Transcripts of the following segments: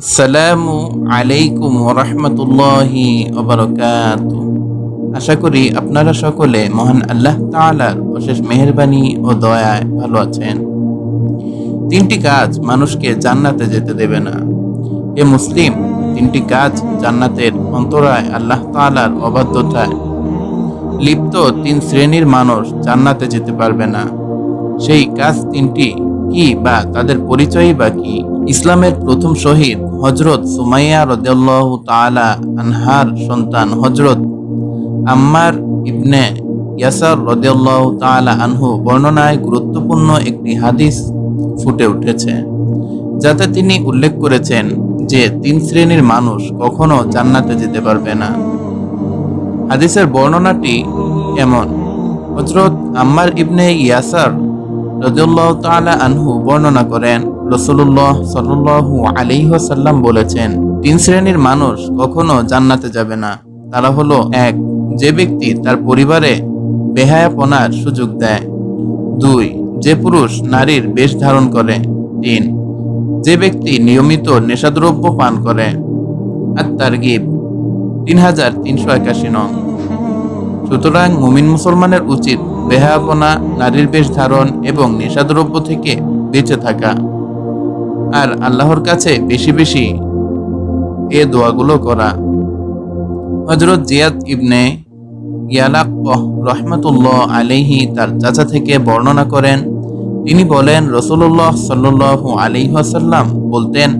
আসসালামু আলাইকুম ওরহমতুল্লাহি ওবরকাত আশা করি আপনারা সকলে মহান আল্লাহ তাআলার অশেষ মেহেরবানি ও দয়ায় ভালো আছেন। তিনটি কাজ মানুষকে জান্নাতে যেতে দেবে না। এ মুসলিম তিনটি কাজ জান্নাতের অন্তরায় আল্লাহ তাআলার অবাধ্যতায়। লিপ্ত তিন শ্রেণির মানুষ জান্নাতে যেতে পারবে না। সেই কাজ তিনটি কি বা তাদের পরিচয়ই বা কি? ইসলামের প্রথম শহীদ হজরত সুমাইয়া রদেল্লাহ তাআলা আনহার সন্তান হজরত আম্মার ইবনে ইয়াসার রদেল্লাহ তাআলা আনহু বর্ণনায় গুরুত্বপূর্ণ একটি হাদিস ফুটে উঠেছে, যাতে তিনি উল্লেখ করেছেন যে তিন শ্রেণির মানুষ কখনো জান্নাতে যেতে পারবে না। হাদিসের বর্ণনাটি এমন হজরত আম্মার ইবনে ইয়াসার রদিউল্লাহ তাআলা আনহু বর্ণনা করেন রসুল্লাহ সাল্লু আলিহাসাল্লাম বলেছেন, তিন শ্রেণির মানুষ কখনো জান্নাতে যাবে না। তারা হলো এক, যে ব্যক্তি তার পরিবারে বেহায়াপনার সুযোগ দেয়। দুই, যে পুরুষ নারীর বেশ ধারণ করে। তিন, যে ব্যক্তি নিয়মিত নেশাদ্রব্য পান করে। আর তার গিব তিন হাজার তিনশো একাশি নং। সুতরাং মুমিন মুসলমানের উচিত বেহায়াপনা, নারীর বেশ ধারণ এবং নেশাদ্রব্য থেকে বেঁচে থাকা। আর আল্লাহর কাছে বেশি বেশি এ দোয়াগুলো করা। হজরত জিয়াদ ইবনে ইয়ালাক রহমতুল্লাহ আলিহি তার চাচা থেকে বর্ণনা করেন, তিনি বলেন রসুল্লাহ সাল্লু বলতেন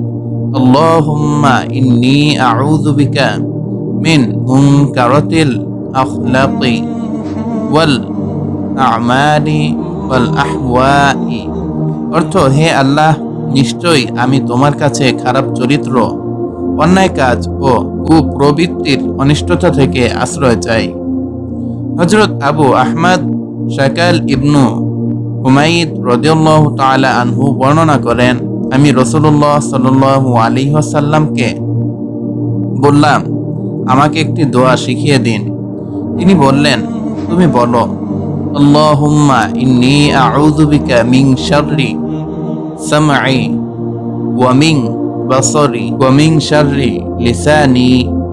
আমালি ওয়াল আহওয়াই। অর্থ, হে আল্লাহ নিশ্চয়ই আমি তোমার কাছে খারাপ চরিত্র, অন্যায় কাজ ও কুপ্রবৃত্তির অনিষ্টতা থেকে আশ্রয় চাই। হজরত আবু আহমদ শাকাল ইবনু হুমাইদ রদিউল্লাহ তাআলা আনহু বর্ণনা করেন, আমি রসুল্লাহ সাল্লু আলী সাল্লামকে বললাম, আমাকে একটি দোয়া শিখিয়ে দিন। তিনি বললেন, তুমি বলো, আল্লাহুম্মা ইন্নি আউযু বিকা মিন শাররি। সামঈ ওয়া মিন বাসরি ওয়া মিন শাররি লিসানি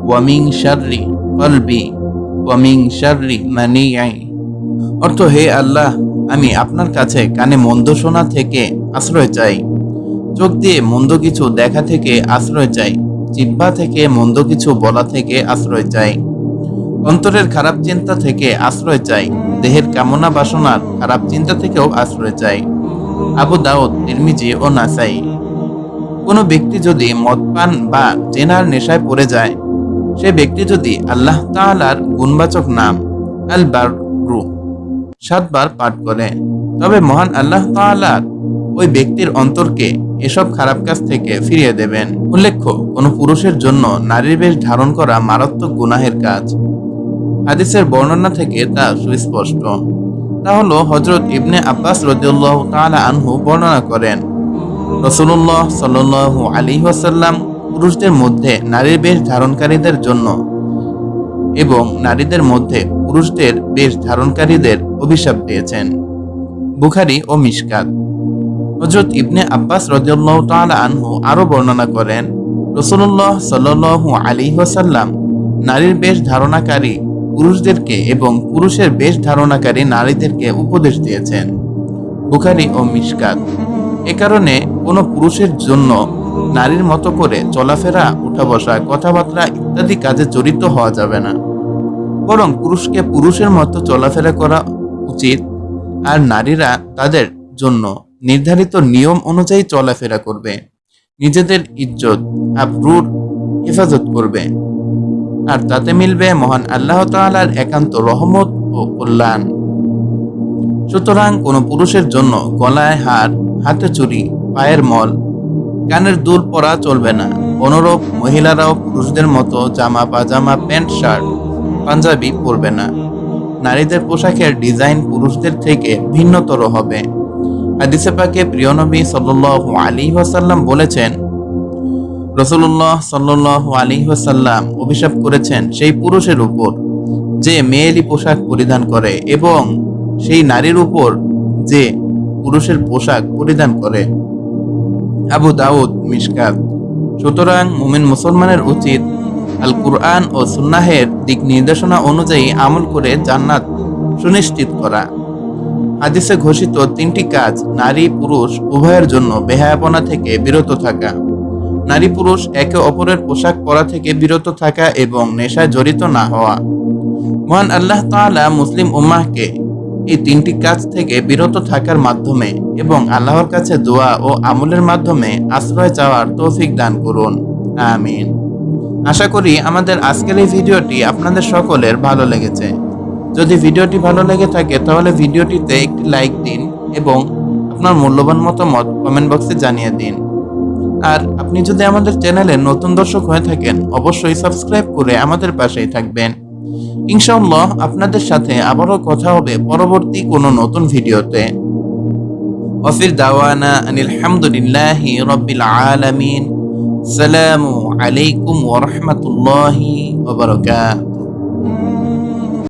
ওয়া মিন শাররি মানিঈ অর্থ, হে আল্লাহ, আমি আপনার কাছে কানে মন্দ শোনা থেকে আশ্রয় চাই, চোখ দিয়ে মন্দ কিছু দেখা থেকে আশ্রয় চাই, জিহ্বা থেকে মন্দ কিছু বলা থেকে আশ্রয় চাই, অন্তরের খারাপ চিন্তা থেকে আশ্রয় চাই, দেহের কামনা বাসনার খারাপ চিন্তা থেকেও আশ্রয় চাই। আবু দাউদ, তিরমিজি ও নাসাই। কোনো ব্যক্তি যদি মদপান বা জেনার নেশায় পড়ে যায়, সে ব্যক্তি যদি আল্লাহ তাআলার গুণবাচক নাম আল বাররু সাতবার পাঠ করে, তবে মহান আল্লাহ তাআলার ওই ব্যক্তির অন্তরকে এসব খারাপ কাজ থেকে ফিরিয়ে দেবেন। উল্লেখ্য, কোনো পুরুষের জন্য নারীর বেশ ধারণ করা মারাত্মক গুনাহের কাজ। হাদিসের বর্ণনা থেকে তা সুস্পষ্ট। তা হলো হজরত ইবনে আব্বাস রদিউল্লাহ তাআলা আনহু বর্ণনা করেন রসুল্লাহ সাল্লু আলী ওয়াসাল্লাম পুরুষদের মধ্যে নারীর বেশ ধারণকারীদের জন্য এবং নারীদের মধ্যে পুরুষদের বেশ ধারণকারীদের অভিশাপ দিয়েছেন। বুখারি ও মিশকাত। হজরত ইবনে আব্বাস রদিউল্লাহ তাআলা আনহু আরও বর্ণনা করেন রসুল্লাহ সাল্লু আলী ওয়াসাল্লাম নারীর বেশ ধারণাকারী পুরুষদেরকে এবং পুরুষের বেশ ধারণাকারী নারীদেরকে উপদেশ দিয়েছেন। বুখারি ও মিশকাত। এ কারণে কোনো পুরুষের জন্য নারীর মতো করে চলাফেরা উঠা বসা কথাবার্তা ইত্যাদি কাজে জড়িত হওয়া যাবে না। বরং পুরুষকে পুরুষের মতো চলাফেরা করা উচিত আর নারীরা তাদের জন্য নির্ধারিত নিয়ম অনুযায়ী চলাফেরা করবে। নিজেদের ইজ্জত, আব্রুর হেফাজত করবে। আর তাতে মিলবে মহান আল্লাহ তাআলার একান্ত রহমত ও কল্যাণ। সুতরাং কোনো পুরুষের জন্য গলায় হার, হাতে চুরি, পায়ের মল, কানের দুল পরা চলবে না। অনুরূপ মহিলারাও পুরুষদের মতো জামা, পাজামা, প্যান্ট, শার্ট, পাঞ্জাবি পরবে না। নারীদের পোশাকের ডিজাইন পুরুষদের থেকে ভিন্নতর হবে। হাদিসে পাকে প্রিয় নবী আলাইহি ওয়াসাল্লাম বলেছেন রসুল্লাহ সাল্লাহ আলী ওয়াসাল্লাম অভিশাপ করেছেন সেই পুরুষের উপর, যে মেয়েলি পোশাক পরিধান করে এবং সেই নারীর উপর যে পুরুষের পোশাক পরিধান করে। আবু দাউদ মিশকাত। সুতরাং মুমিন মুসলমানের উচিত আল কুরআন ও সুন্নাহের দিক নির্দেশনা অনুযায়ী আমল করে জান্নাত সুনিশ্চিত করা। হাদিসে ঘোষিত তিনটি কাজ, নারী, পুরুষ, উভয়ের জন্য বেহায়াপনা থেকে বিরত থাকা। নারী পুরুষ একে অপরের পোশাক পরা থেকে বিরত থাকা এবং নেশায় জড়িত না হওয়া। মহান আল্লাহ তাআলা মুসলিম উম্মাহকে এই তিনটি কাজ থেকে বিরত থাকার মাধ্যমে এবং আল্লাহর কাছে দোয়া ও আমলের মাধ্যমে আশ্রয় চাওয়ার তৌফিক দান করুন। আমিন। আশা করি আমাদের আজকের এই ভিডিওটি আপনাদের সকলের ভালো লেগেছে। যদি ভিডিওটি ভালো লেগে থাকে তাহলে ভিডিওটিতে একটি লাইক দিন এবং আপনার মূল্যবান মতামত কমেন্ট বক্সে জানিয়ে দিন। আর আপনি যদি আমাদের চ্যানেলে নতুন দর্শক হয়ে থাকেন অবশ্যই সাবস্ক্রাইব করে আমাদের পাশেই থাকবেন ইনশাআল্লাহ আপনাদের সাথে আবারও কথা হবে পরবর্তী কোনো নতুন ভিডিওতে وفي دعوانا أن الحمد لله رب العالمين السلام عليكم ورحمة الله وبركاته